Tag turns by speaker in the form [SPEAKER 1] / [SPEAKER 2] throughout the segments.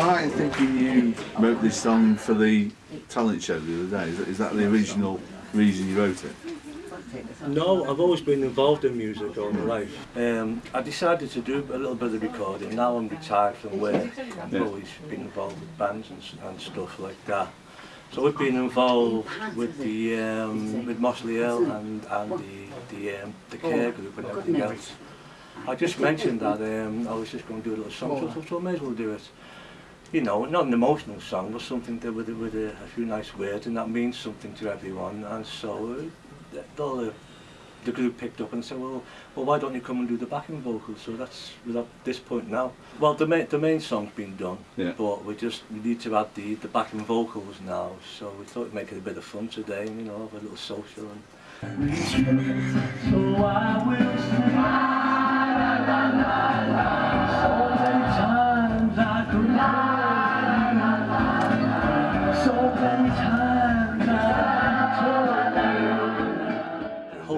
[SPEAKER 1] wrote this song for the talent show the other day? Is that, is that the original reason you wrote it?
[SPEAKER 2] No, I've always been involved in music all my life. Um, I decided to do a little bit of recording. Now I'm retired from work. I've
[SPEAKER 1] Yeah.
[SPEAKER 2] always been involved with bands and, and stuff like that. So we've been involved with the um, with Mossley Hill and and the the um, the care group and everything else. I just mentioned that um, I was just going to do a little song, so I thought, I may as well do it. You know, not an emotional song, but something that with, a- with a, a few nice words, and that means something to everyone. And so uh, the, all the, the group picked up and said, well, well, why don't you come and do the backing vocals? So that's we're at this point now. Well, the main the main song's been done,
[SPEAKER 1] Yeah.
[SPEAKER 2] but we just we need to add the the backing vocals now. So we thought we'd make it a bit of fun today, you know, have a little social and. So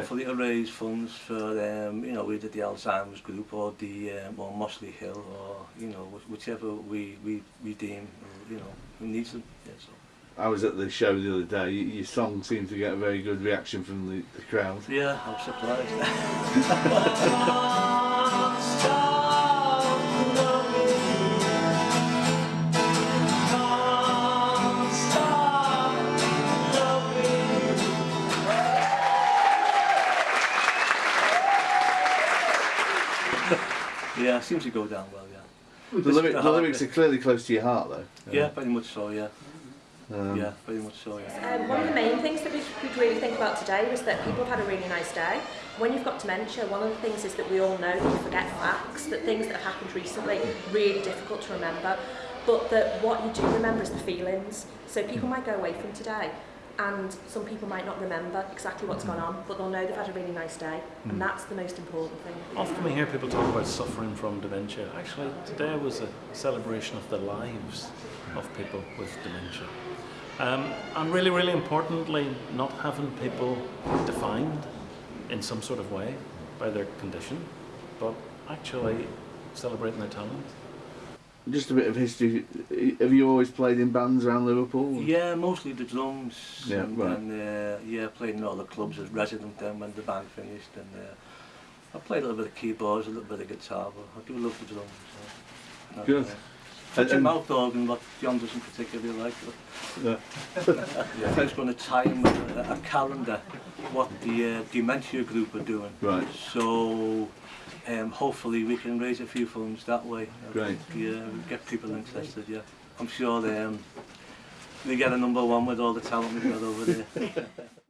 [SPEAKER 2] hopefully to raise funds for, um, you know, either the Alzheimer's group or the, um, or Mossley Hill or, you know, whichever we, we, we deem, you know, who needs them. Yeah, so.
[SPEAKER 1] I was at the show the other day, your song seemed to get a very good reaction from the, the crowd.
[SPEAKER 2] Yeah, I'm surprised. yeah, it seems to go down well, yeah.
[SPEAKER 1] The, lyric, the lyrics are clearly close to your heart, though.
[SPEAKER 2] Yeah, very much so, yeah.
[SPEAKER 1] Um,
[SPEAKER 2] Yeah, very much so, yeah.
[SPEAKER 3] Um, one of the main things that we'd, we'd really think about today was that people have had a really nice day. When you've got dementia, one of the things is that we all know that you forget facts, that things that have happened recently really difficult to remember, but that what you do remember is the feelings. So people might go away from today and some people might not remember exactly what's gone on, but they'll know they've had a really nice day, and that's the most important thing.
[SPEAKER 4] Often we hear people talk about suffering from dementia. Actually, today was a celebration of the lives of people with dementia. Um, and really, really importantly, not having people defined in some sort of way by their condition, but actually celebrating their talent.
[SPEAKER 1] Just a bit of history. Have you always played in bands around Liverpool?
[SPEAKER 2] Yeah, mostly the drums.
[SPEAKER 1] Yeah,
[SPEAKER 2] and,
[SPEAKER 1] right.
[SPEAKER 2] And, uh, yeah, played in all the clubs as resident then when the band finished. And uh, I played a little bit of keyboards, a little bit of guitar, but I do love the drums. So.
[SPEAKER 1] Good.
[SPEAKER 2] Uh, such
[SPEAKER 1] and, a
[SPEAKER 2] mouth organ that John doesn't particularly like. But.
[SPEAKER 1] Yeah.
[SPEAKER 2] yeah. I was going to tie in with a, a calendar, what the uh, Dementia group are doing.
[SPEAKER 1] Right.
[SPEAKER 2] So um, hopefully we can raise a few funds that way.
[SPEAKER 1] I Great.
[SPEAKER 2] Think, yeah, get people interested, yeah. I'm sure they, um, they get a number one with all the talent we've got over there.